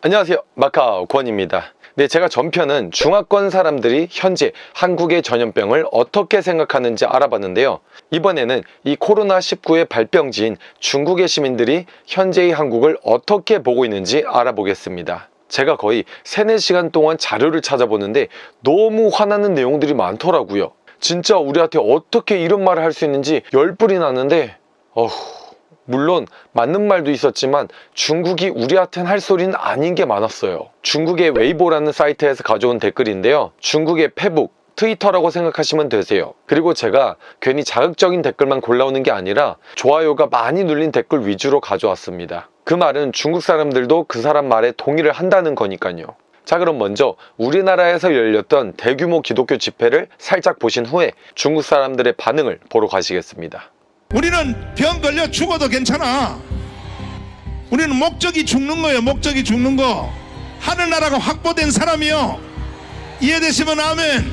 안녕하세요. 마카오 권입니다. 네 제가 전편은 중화권 사람들이 현재 한국의 전염병을 어떻게 생각하는지 알아봤는데요. 이번에는 이 코로나19의 발병지인 중국의 시민들이 현재의 한국을 어떻게 보고 있는지 알아보겠습니다. 제가 거의 3, 4시간 동안 자료를 찾아보는데 너무 화나는 내용들이 많더라고요. 진짜 우리한테 어떻게 이런 말을 할 수 있는지 열불이 났는데 어후 물론 맞는 말도 있었지만 중국이 우리한테는 할 소리는 아닌 게 많았어요. 중국의 웨이보라는 사이트에서 가져온 댓글인데요. 중국의 페북 트위터라고 생각하시면 되세요. 그리고 제가 괜히 자극적인 댓글만 골라오는 게 아니라 좋아요가 많이 눌린 댓글 위주로 가져왔습니다. 그 말은 중국 사람들도 그 사람 말에 동의를 한다는 거니까요. 자 그럼 먼저 우리나라에서 열렸던 대규모 기독교 집회를 살짝 보신 후에 중국 사람들의 반응을 보러 가시겠습니다 우리는 병 걸려 죽어도 괜찮아. 우리는 목적이 죽는 거예요. 목적이 죽는 거. 하늘나라가 확보된 사람이요. 이해되시면 아멘.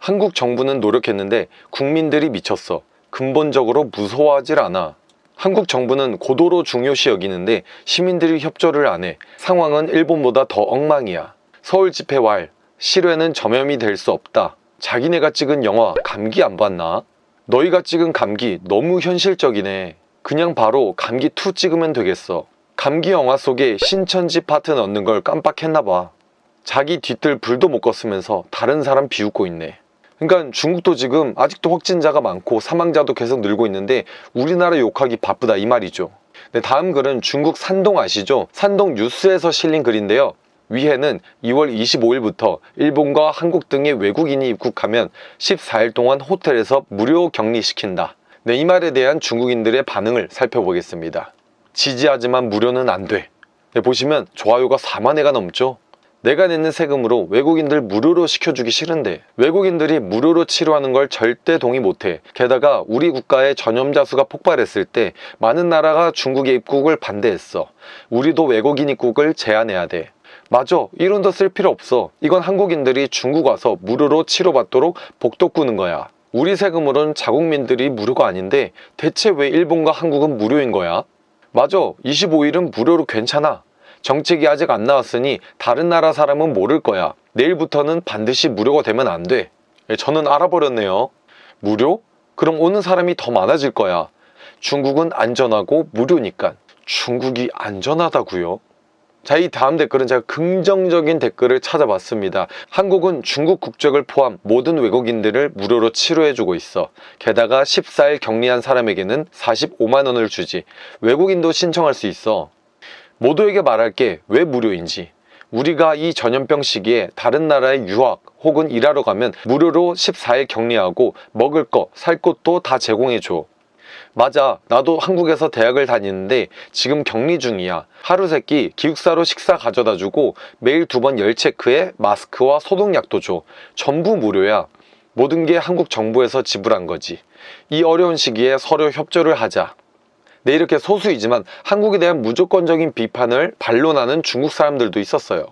한국 정부는 노력했는데 국민들이 미쳤어. 근본적으로 무서워하질 않아. 한국 정부는 고도로 중요시 여기는데 시민들이 협조를 안 해. 상황은 일본보다 더 엉망이야. 서울 집회 왈, 실외는 전염이 될 수 없다. 자기네가 찍은 영화 감기 안 봤나? 너희가 찍은 감기 너무 현실적이네. 그냥 바로 감기 2 찍으면 되겠어. 감기 영화 속에 신천지 파트 넣는 걸 깜빡했나봐. 자기 뒤뜰 불도 못 껐으면서 다른 사람 비웃고 있네. 그러니까 중국도 지금 아직도 확진자가 많고 사망자도 계속 늘고 있는데 우리나라 욕하기 바쁘다 이 말이죠. 네, 다음 글은 중국 산동 아시죠? 산동 뉴스에서 실린 글인데요. 위에는 2월 25일부터 일본과 한국 등의 외국인이 입국하면 14일 동안 호텔에서 무료 격리시킨다. 네, 이 말에 대한 중국인들의 반응을 살펴보겠습니다. 지지하지만 무료는 안 돼. 네, 보시면 좋아요가 4만 회가 넘죠? 내가 내는 세금으로 외국인들 무료로 시켜주기 싫은데 외국인들이 무료로 치료하는 걸 절대 동의 못해 게다가 우리 국가의 전염자 수가 폭발했을 때 많은 나라가 중국의 입국을 반대했어 우리도 외국인 입국을 제한해야 돼 맞아 이 론도 쓸 필요 없어. 이건 한국인들이 중국 와서 무료로 치료받도록 복도 꾸는 거야. 우리 세금으론 자국민들이 무료가 아닌데 대체 왜 일본과 한국은 무료인 거야? 맞아 25일은 무료로 괜찮아. 정책이 아직 안 나왔으니 다른 나라 사람은 모를 거야. 내일부터는 반드시 무료가 되면 안돼. 저는 알아버렸네요. 무료? 그럼 오는 사람이 더 많아질 거야. 중국은 안전하고 무료니까. 중국이 안전하다고요? 자, 이 다음 댓글은 제가 긍정적인 댓글을 찾아봤습니다. 한국은 중국 국적을 포함 모든 외국인들을 무료로 치료해주고 있어. 게다가 14일 격리한 사람에게는 45만원을 주지. 외국인도 신청할 수 있어. 모두에게 말할게 왜 무료인지. 우리가 이 전염병 시기에 다른 나라에 유학 혹은 일하러 가면 무료로 14일 격리하고 먹을 거, 살 것도 다 제공해줘. 맞아 나도 한국에서 대학을 다니는데 지금 격리 중이야. 하루 세끼 기숙사로 식사 가져다 주고 매일 두 번 열 체크에 마스크와 소독약도 줘. 전부 무료야. 모든 게 한국 정부에서 지불한 거지. 이 어려운 시기에 서로 협조를 하자. 네 이렇게 소수이지만 한국에 대한 무조건적인 비판을 반론하는 중국 사람들도 있었어요.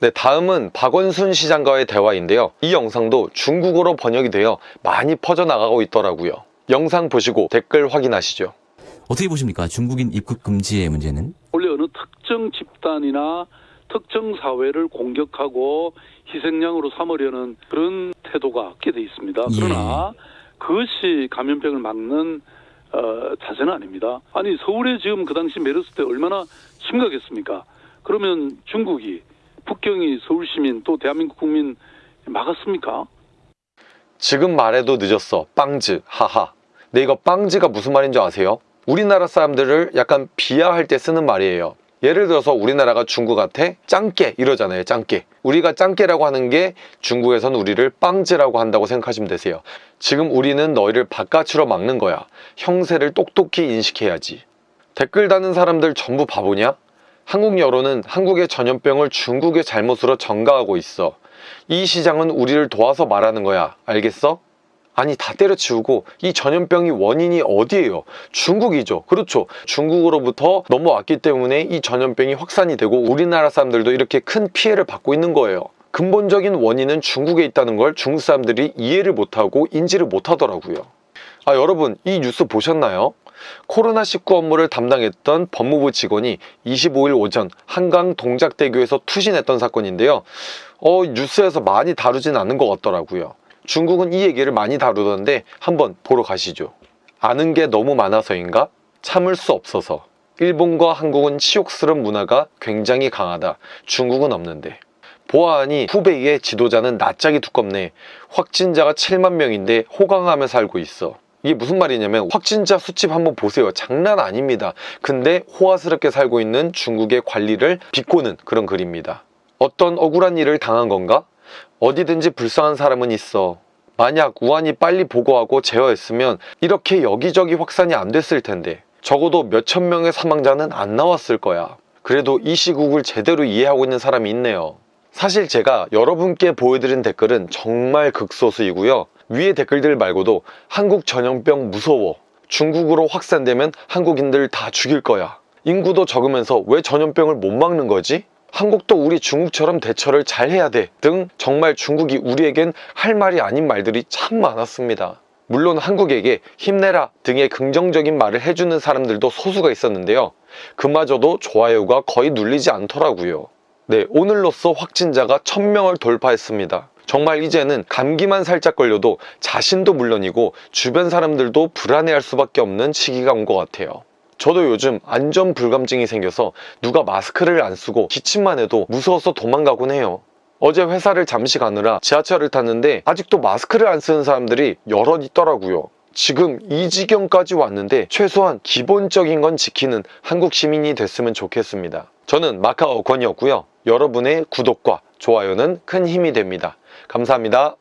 네, 다음은 박원순 시장과의 대화인데요. 이 영상도 중국어로 번역이 되어 많이 퍼져나가고 있더라고요 영상 보시고 댓글 확인하시죠. 어떻게 보십니까? 중국인 입국 금지의 문제는? 원래 어느 특정 집단이나 특정 사회를 공격하고 희생양으로 삼으려는 그런 태도가 없게 돼 있습니다. 예. 그러나 그것이 감염병을 막는 어, 자세는 아닙니다. 아니 서울에 지금 그 당시 메르스 때 얼마나 심각했습니까? 그러면 중국이 북경이 서울 시민 또 대한민국 국민 막았습니까? 지금 말해도 늦었어. 빵즈. 하하. 네 이거 빵즈가 무슨 말인 줄 아세요? 우리나라 사람들을 약간 비하할 때 쓰는 말이에요. 예를 들어서 우리나라가 중국한테 짱깨 이러잖아요. 짱깨. 우리가 짱깨라고 하는 게 중국에서는 우리를 빵즈라고 한다고 생각하시면 되세요. 지금 우리는 너희를 바깥으로 막는 거야. 형세를 똑똑히 인식해야지. 댓글 다는 사람들 전부 바보냐? 한국 여론은 한국의 전염병을 중국의 잘못으로 전가하고 있어. 이 시장은 우리를 도와서 말하는 거야. 알겠어? 아니 다 때려치우고 이 전염병이 원인이 어디예요? 중국이죠. 그렇죠. 중국으로부터 넘어왔기 때문에 이 전염병이 확산이 되고 우리나라 사람들도 이렇게 큰 피해를 받고 있는 거예요. 근본적인 원인은 중국에 있다는 걸 중국 사람들이 이해를 못하고 인지를 못하더라고요. 아 여러분 이 뉴스 보셨나요? 코로나19 업무를 담당했던 법무부 직원이 25일 오전 한강 동작대교에서 투신했던 사건인데요. 어, 뉴스에서 많이 다루진 않은 것 같더라고요. 중국은 이 얘기를 많이 다루던데 한번 보러 가시죠. 아는 게 너무 많아서인가? 참을 수 없어서. 일본과 한국은 치욕스러운 문화가 굉장히 강하다. 중국은 없는데. 보아하니 후베이의 지도자는 낯짝이 두껍네. 확진자가 7만 명인데 호강하며 살고 있어. 이게 무슨 말이냐면 확진자 수치 한번 보세요. 장난 아닙니다. 근데 호화스럽게 살고 있는 중국의 관리를 비꼬는 그런 글입니다. 어떤 억울한 일을 당한 건가? 어디든지 불쌍한 사람은 있어. 만약 우한이 빨리 보고하고 제어했으면 이렇게 여기저기 확산이 안 됐을 텐데 적어도 몇천 명의 사망자는 안 나왔을 거야. 그래도 이 시국을 제대로 이해하고 있는 사람이 있네요. 사실 제가 여러분께 보여드린 댓글은 정말 극소수이고요. 위에 댓글들 말고도 한국 전염병 무서워. 중국으로 확산되면 한국인들 다 죽일 거야. 인구도 적으면서 왜 전염병을 못 막는 거지? 한국도 우리 중국처럼 대처를 잘 해야 돼. 등 정말 중국이 우리에겐 할 말이 아닌 말들이 참 많았습니다. 물론 한국에게 힘내라 등의 긍정적인 말을 해주는 사람들도 소수가 있었는데요. 그마저도 좋아요가 거의 눌리지 않더라고요. 네, 오늘로써 확진자가 1000명을 돌파했습니다. 정말 이제는 감기만 살짝 걸려도 자신도 물론이고 주변 사람들도 불안해할 수밖에 없는 시기가 온 것 같아요. 저도 요즘 안전 불감증이 생겨서 누가 마스크를 안 쓰고 기침만 해도 무서워서 도망가곤 해요. 어제 회사를 잠시 가느라 지하철을 탔는데 아직도 마스크를 안 쓰는 사람들이 여럿 있더라고요. 지금 이 지경까지 왔는데 최소한 기본적인 건 지키는 한국 시민이 됐으면 좋겠습니다. 저는 마카오 권이었고요. 여러분의 구독과 좋아요는 큰 힘이 됩니다. 감사합니다.